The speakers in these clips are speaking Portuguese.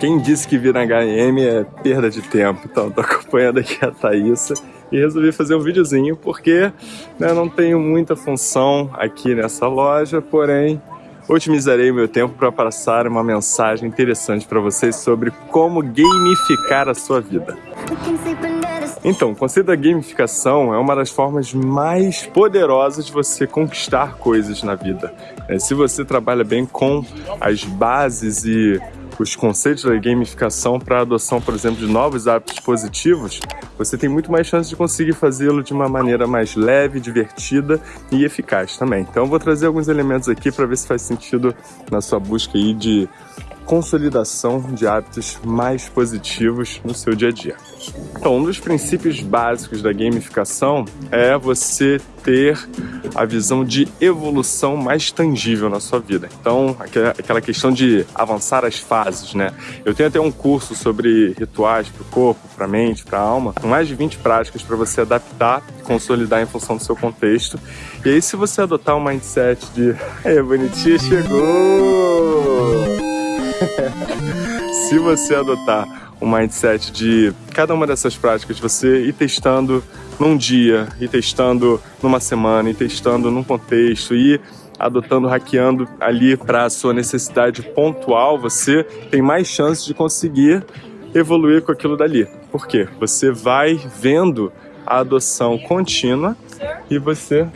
Quem disse que vir na HM é perda de tempo? Então, tô acompanhando aqui a Thaísa e resolvi fazer um videozinho porque né, não tenho muita função aqui nessa loja, porém otimizarei meu tempo para passar uma mensagem interessante para vocês sobre como gamificar a sua vida. Então, o conceito da gamificação é uma das formas mais poderosas de você conquistar coisas na vida. É, se você trabalha bem com as bases e os conceitos da gamificação para a adoção, por exemplo, de novos hábitos positivos, você tem muito mais chance de conseguir fazê-lo de uma maneira mais leve, divertida e eficaz também. Então eu vou trazer alguns elementos aqui para ver se faz sentido na sua busca aí de consolidação de hábitos mais positivos no seu dia a dia. Então, um dos princípios básicos da gamificação é você ter a visão de evolução mais tangível na sua vida. Então, aquela questão de avançar as fases, né? Eu tenho até um curso sobre rituais para o corpo, para a mente, para a alma, com mais de 20 práticas para você adaptar e consolidar em função do seu contexto. E aí, se você adotar um mindset de, é bonitinha, chegou! Se você adotar o um mindset de cada uma dessas práticas, você ir testando num dia, ir testando numa semana, ir testando num contexto, ir adotando, hackeando ali para a sua necessidade pontual, você tem mais chances de conseguir evoluir com aquilo dali. Por quê? Você vai vendo a adoção contínua e você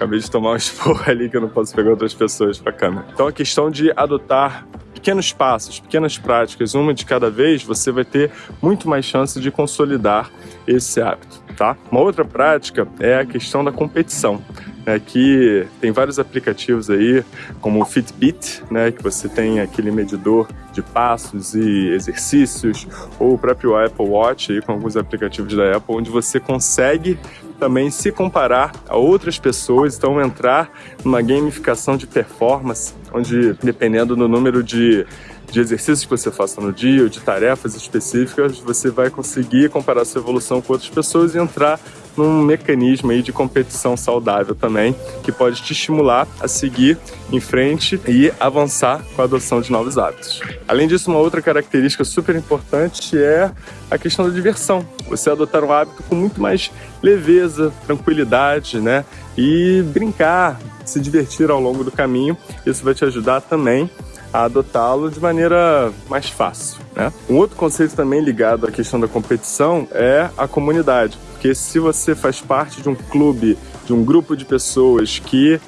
Acabei de tomar um esporro ali que eu não posso pegar outras pessoas para câmera. Então a questão de adotar pequenos passos, pequenas práticas, uma de cada vez, você vai ter muito mais chance de consolidar esse hábito, tá? Uma outra prática é a questão da competição, né, que tem vários aplicativos aí, como o Fitbit, né, que você tem aquele medidor de passos e exercícios, ou o próprio Apple Watch aí, com alguns aplicativos da Apple, onde você consegue também se comparar a outras pessoas, então entrar numa gamificação de performance, onde dependendo do número de, de exercícios que você faça no dia ou de tarefas específicas, você vai conseguir comparar sua evolução com outras pessoas e entrar num mecanismo aí de competição saudável também, que pode te estimular a seguir em frente e avançar com a adoção de novos hábitos. Além disso, uma outra característica super importante é a questão da diversão. Você adotar um hábito com muito mais leveza, tranquilidade, né? E brincar, se divertir ao longo do caminho. Isso vai te ajudar também a adotá-lo de maneira mais fácil. Né? Um outro conceito também ligado à questão da competição é a comunidade. Porque se você faz parte de um clube, de um grupo de pessoas que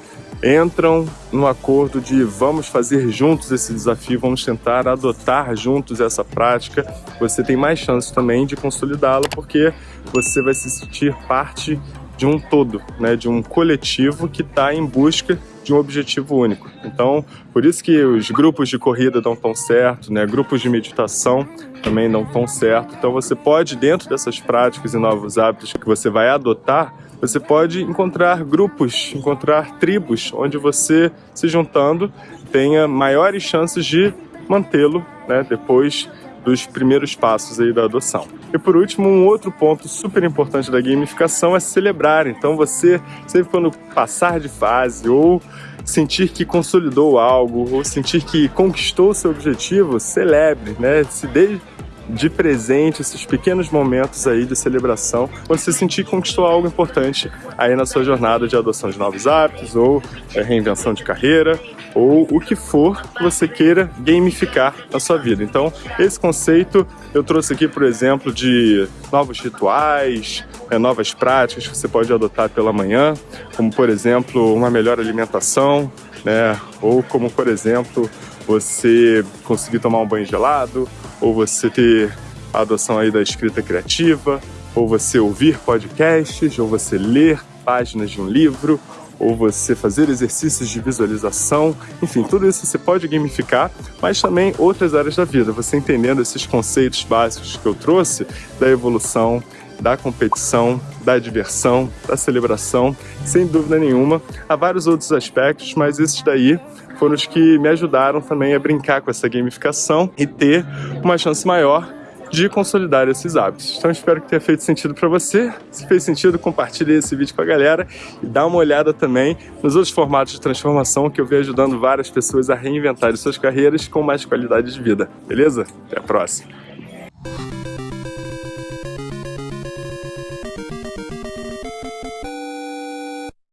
entram no acordo de vamos fazer juntos esse desafio, vamos tentar adotar juntos essa prática, você tem mais chance também de consolidá-la, porque você vai se sentir parte de um todo, né, de um coletivo que está em busca de um objetivo único. Então, por isso que os grupos de corrida dão tão certo, né? grupos de meditação também dão tão certo. Então, você pode, dentro dessas práticas e novos hábitos que você vai adotar, você pode encontrar grupos, encontrar tribos, onde você, se juntando, tenha maiores chances de mantê-lo né? depois dos primeiros passos aí da adoção. E por último, um outro ponto super importante da gamificação é celebrar. Então você, sempre quando passar de fase ou sentir que consolidou algo ou sentir que conquistou seu objetivo, celebre, né? Se dê de presente esses pequenos momentos aí de celebração, quando você sentir que conquistou algo importante aí na sua jornada de adoção de novos hábitos ou é, reinvenção de carreira ou o que for que você queira gamificar na sua vida. Então, esse conceito eu trouxe aqui, por exemplo, de novos rituais, é, novas práticas que você pode adotar pela manhã, como, por exemplo, uma melhor alimentação, né? ou como, por exemplo, você conseguir tomar um banho gelado, ou você ter a adoção aí da escrita criativa, ou você ouvir podcasts, ou você ler páginas de um livro, ou você fazer exercícios de visualização, enfim, tudo isso você pode gamificar, mas também outras áreas da vida, você entendendo esses conceitos básicos que eu trouxe da evolução, da competição, da diversão, da celebração, sem dúvida nenhuma. Há vários outros aspectos, mas esses daí foram os que me ajudaram também a brincar com essa gamificação e ter uma chance maior de consolidar esses hábitos. Então espero que tenha feito sentido para você. Se fez sentido, compartilhe esse vídeo com a galera e dá uma olhada também nos outros formatos de transformação que eu venho ajudando várias pessoas a reinventarem suas carreiras com mais qualidade de vida. Beleza? Até a próxima!